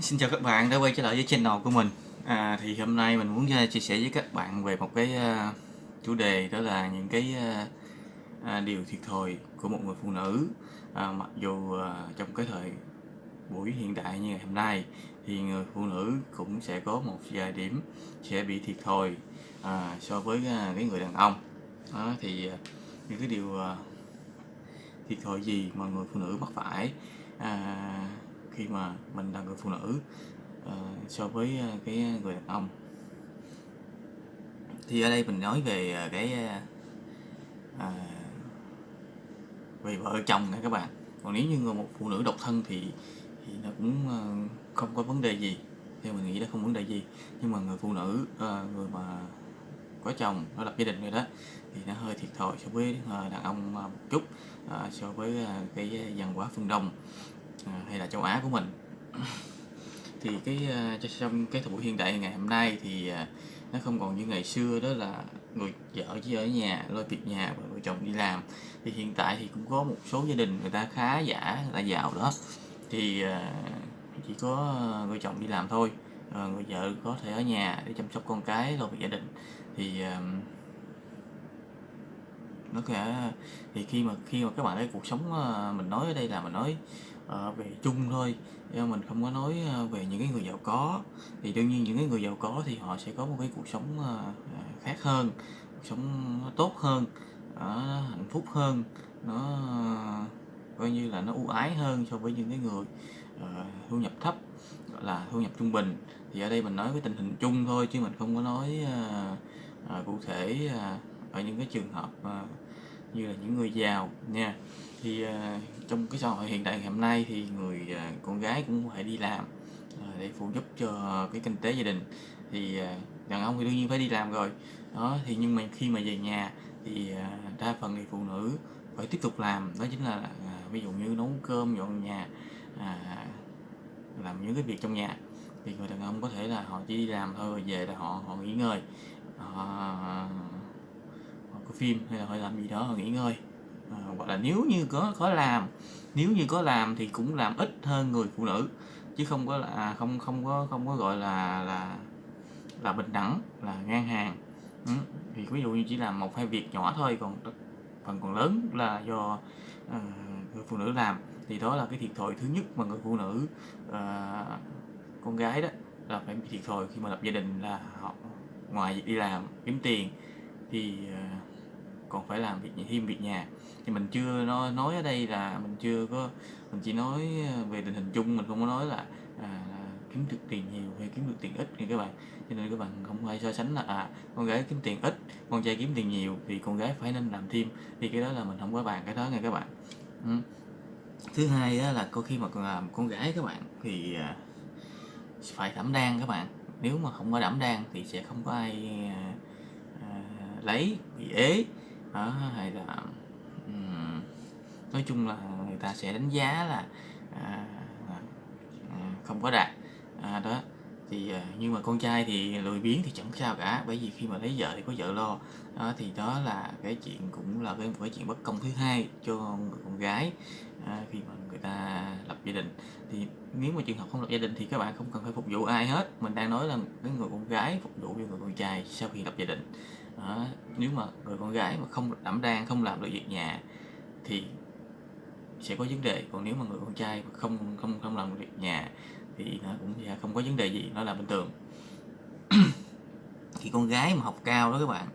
Xin chào các bạn đã quay trở lại với channel của mình. À, thì hôm nay mình muốn à, chia sẻ với các bạn về một cái uh, chủ đề đó là những cái uh, uh, điều thiệt thòi của một người phụ nữ. À, mặc dù uh, trong cái thời buổi hiện đại như ngày hôm nay thì người phụ nữ cũng sẽ có một vài điểm sẽ bị thiệt thòi à, so với uh, cái người đàn ông. Đó, thì uh, những cái điều uh, thiệt thòi gì mà người phụ nữ mắc phải? À, khi mà mình là người phụ nữ uh, so với uh, cái người đàn ông. Thì ở đây mình nói về uh, cái uh, về vợ chồng nha các bạn. Còn nếu như một phụ nữ độc thân thì thì nó cũng uh, không có vấn đề gì. Theo mình nghĩ là không vấn đề gì. Nhưng mà người phụ nữ uh, người mà có chồng nó lập gia đình rồi đó thì nó hơi thiệt thòi so với uh, đàn ông uh, một chút uh, so với uh, cái văn hóa phương đông. Ờ, hay là châu Á của mình. Thì cái ờ, trong cái thời buổi hiện đại ngày hôm nay thì ờ, nó không còn như ngày xưa, đó là người vợ chỉ ở nhà, lo việc nhà và người chồng đi làm. Thì hiện tại thì cũng có một số gia đình người ta khá giả là giàu đó. Thì chỉ có người chồng đi làm thôi. Người vợ có thể ở nhà để chăm sóc con cái lo việc gia đình. Thì nó sẽ thì khi mà khi mà các bạn thấy cuộc sống mình nói ở đây là mình nói uh, về chung thôi. Ờ, mình không có nói ờ, về những cái người giàu có. Thì đương nhiên những cái người giàu có thì họ sẽ có một cái cuộc sống khác hơn cuộc sống nó tốt hơn hạnh phúc hơn nó coi như là nó ưu ái hơn so với những cái người uh, thu nhập thấp gọi là thu nhập trung bình. Thì ở đây mình nói cái tình hình chung thôi chứ mình không có nói uh, uh, cụ thể uh, ở những cái trường hợp uh, như là những người giàu nha. Thì uh, trong cái xã hội hiện đại ngày hôm nay thì người uh, con gái cũng phải đi làm uh, để phụ giúp cho cái kinh tế gia đình. Thì uh, đàn ông thì đương nhiên phải đi làm rồi. Đó thì nhưng mà khi mà về nhà thì uh, đa phần thì phụ nữ phải tiếp tục làm. Đó chính là uh, ví dụ như nấu cơm dọn nhà uh, làm những cái việc trong nhà. Thì người đàn ông có thể là họ chỉ đi làm thôi rồi về là họ họ nghỉ ngơi. Uh, họ phim hay là họ làm gì đó họ nghỉ ngơi à, gọi là nếu như có có làm nếu như có làm thì cũng làm ít hơn người phụ nữ chứ không có là à, không không có không có gọi là là là bình đẳng là ngang hàng ừ. thì ví dụ như chỉ làm một hai việc nhỏ thôi còn phần còn lớn là do uh, người phụ nữ làm thì đó là cái thiệt thòi thứ nhất mà người phụ nữ uh, con gái đó là phải bị thiệt thòi khi mà lập gia đình là họ ngoài việc đi làm kiếm tiền thì uh, còn phải làm việc thêm việc nhà. Thì mình chưa nói nói ở đây là mình chưa có mình chỉ nói ờ, về tình hình chung mình không có nói là, à, kiếm được tiền nhiều hay kiếm được tiền ít nha các bạn. Cho nên các bạn không phải so sánh là à con gái kiếm tiền ít con trai kiếm tiền nhiều thì con gái phải nên làm thêm. Thì cái đó là mình không có bàn cái đó nha các bạn. Ừ. thứ hai đó là có khi mà còn làm con gái các bạn thì à, phải đảm đang các bạn. Nếu mà không có đảm đang thì sẽ không có ai à, à, lấy bị ế đó hay là um, nói chung là người ta sẽ đánh giá là à, à, không có đạt. À, đó thì à, nhưng mà con trai thì lười biếng thì chẳng sao cả bởi vì khi mà lấy vợ thì có vợ lo. Đó, thì đó là cái chuyện cũng là cái một cái chuyện bất công thứ hai cho người con gái à, khi mà người ta lập gia đình. Thì nếu mà trường hợp không lập gia đình thì các bạn không cần phải phục vụ ai hết. Mình đang nói là cái người con gái phục vụ cho người con trai sau khi lập gia đình đó. nếu mà người con gái mà không đảm đang không làm được việc nhà thì sẽ có vấn đề còn nếu mà người con trai mà không không không làm được việc nhà thì nó cũng không có vấn đề gì nó là bình thường thì con gái mà học cao đó các bạn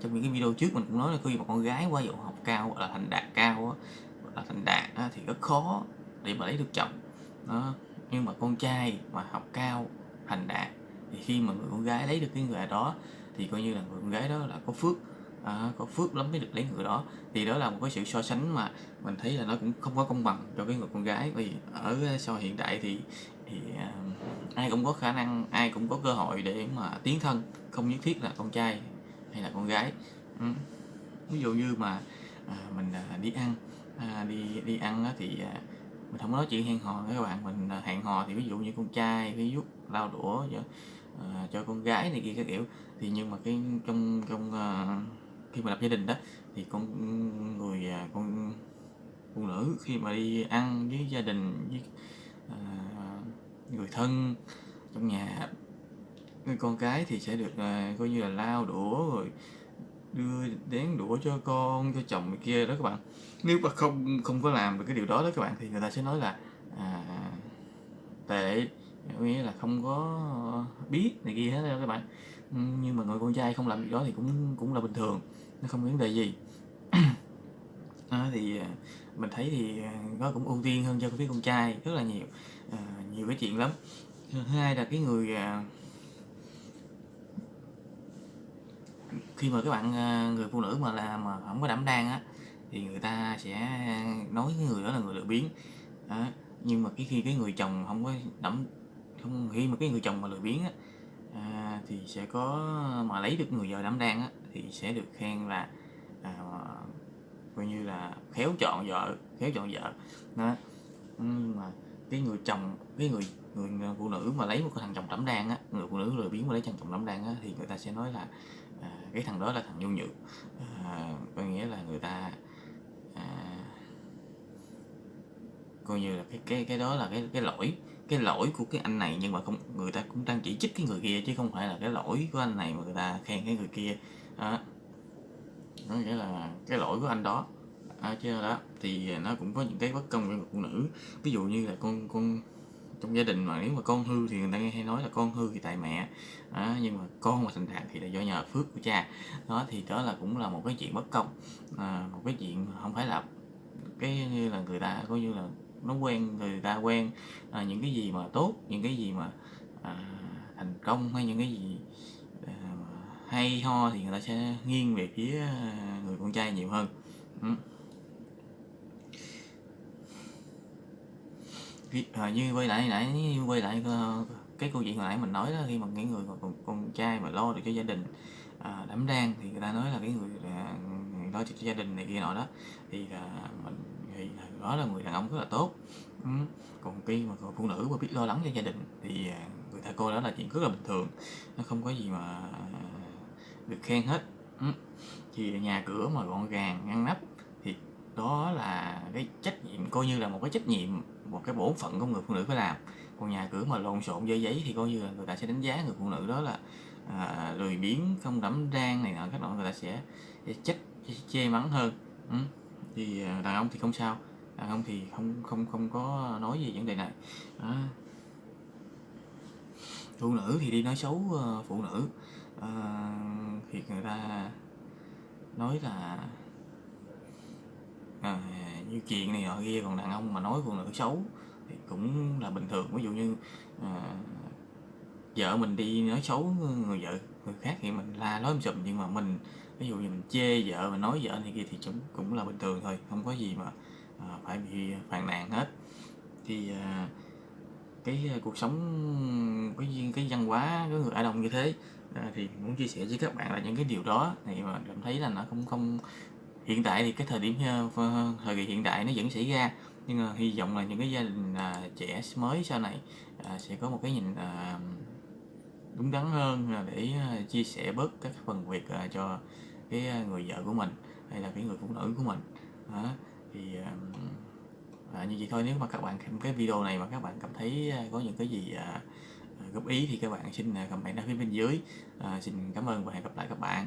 trong những cái video trước mình cũng nói là khi mà con gái qua dụ học cao hoặc là thành đạt cao hoặc là thành đạt á, thì rất khó để mà lấy được chồng đó nhưng mà con trai mà học cao thành đạt thì khi mà người con gái lấy được cái người đó thì coi như là người con gái đó là có phước. À, có phước lắm mới được lấy người đó. Thì đó là một cái sự so sánh mà mình thấy là nó cũng không có công bằng cho cái người con gái. Vì ở sau hiện đại thì thì uh, ai cũng có khả năng ai cũng có cơ hội để mà tiến thân không nhất thiết là con trai hay là con gái. Ừ. ví dụ như mà à, mình à, đi ăn à, đi đi ăn á, thì à, mình không có nói chuyện hẹn hò các bạn. Mình à, hẹn hò thì ví dụ như con trai cái giúp lao đũa vậy à, cho con gái này kia các kiểu. Thì nhưng mà cái trong trong à, khi mà lập gia đình đó thì con người à, con phụ nữ khi mà đi ăn với gia đình với à, người thân trong nhà người con cái thì sẽ được à, coi như là lau đũa rồi đưa đến đũa cho con cho chồng này kia đó các bạn. Nếu mà không không có làm được cái điều đó đó các bạn thì người ta sẽ nói là à, tệ có nghĩa là không có biết này kia hết đâu các bạn. Nhưng mà người con trai không làm việc đó thì cũng cũng là bình thường nó không có vấn đề gì. À, thì mình thấy thì à, nó cũng ưu tiên hơn cho phía con trai rất là nhiều à, nhiều cái chuyện lắm. Thứ hai là cái người à, khi mà các bạn à, người phụ nữ mà là mà không có đảm đang á thì người ta sẽ nói cái người đó là người lười biếng. À, nhưng mà cái khi cái người chồng không có đảm không nghĩ mà cái người chồng mà lười biếng á à, thì sẽ có mà lấy được người vợ đảm đang á thì sẽ được khen là à, coi như là khéo chọn vợ khéo chọn vợ. Đó. Nhưng mà cái người chồng cái người người phụ nữ mà lấy một cái thằng chồng đảm đang á người phụ nữ lười biếng mà lấy thằng chồng đảm đang á thì người ta sẽ nói là à, cái thằng đó là thằng nhu nhược. À, có nghĩa là người ta à, coi như là cái cái cái đó là cái cái lỗi cái lỗi của cái anh này nhưng mà không người ta cũng đang chỉ trích cái người kia chứ không phải là cái lỗi của anh này mà người ta khen cái người kia. Đó. Nó nghĩa là cái lỗi của anh đó. À, chứ đó. Thì nó cũng có những cái bất công với người phụ nữ. Ví dụ như là con con trong gia đình mà nếu mà con hư thì người ta nghe hay nói là con hư thì tại mẹ. À, nhưng mà con mà thành đạt thì là do nhờ phước của cha. Đó thì đó là cũng là một cái chuyện bất công. À, một cái chuyện không phải là cái như là người ta coi như là nó quen người ta quen à, những cái gì mà tốt những cái gì mà à, thành công hay những cái gì à, hay ho thì người ta sẽ nghiêng về phía à, người con trai nhiều hơn ừ. à, như quay lại nãy như quay lại ờ, cái câu chuyện hồi nãy mình nói đó khi mà những người con, con trai mà lo được cho gia đình à, đảm đang thì người ta nói là cái người à, lo cho gia đình này kia nọ đó thì là mình đó là người đàn ông rất là tốt ừ. còn khi mà người phụ nữ mà biết lo lắng cho gia đình thì à, người ta coi đó là chuyện rất là bình thường nó không có gì mà à, được khen hết ừ. thì nhà cửa mà gọn gàng ngăn nắp thì đó là cái trách nhiệm coi như là một cái trách nhiệm một cái bổn phận của người phụ nữ phải làm còn nhà cửa mà lộn xộn dơ giấy thì coi như là người ta sẽ đánh giá người phụ nữ đó là à, lười biếng không đảm đang này nọ các loại người ta sẽ, trách chê mắng hơn ừ. thì à, đàn ông thì không sao đàn ông thì không không không có nói gì vấn đề này. Đó. phụ nữ thì đi nói xấu ờ, phụ nữ. À, thì người ta nói là à, như chuyện này nọ kia còn đàn ông mà nói phụ nữ xấu thì cũng là bình thường. Ví dụ như à, vợ mình đi nói xấu người vợ người khác thì mình la nói sùm nhưng mà mình ví dụ như mình chê vợ mà nói vợ này kia thì cũng cũng là bình thường thôi. Không có gì mà Ờ, phải bị phàn nàn hết. Thì ờ, cái ờ, cuộc sống cái cái văn hóa của người Á Đông như thế thì muốn chia sẻ với các bạn là những cái điều đó thì mà cảm thấy là nó không không hiện tại thì cái thời điểm thời kỳ hiện đại nó vẫn xảy ra. Nhưng mà hy vọng là những cái gia đình à, trẻ mới sau này à, sẽ có một cái nhìn à, đúng đắn hơn là để à, chia sẻ bớt các phần việc à, cho cái người vợ của mình hay là cái người phụ nữ của mình. Đó thì um, à, như vậy thôi. Nếu mà các bạn xem cái video này mà các bạn cảm thấy à, có những cái gì à, à, góp ý thì các bạn xin à, comment ở phía bên dưới. À, xin cảm ơn và hẹn gặp lại các bạn.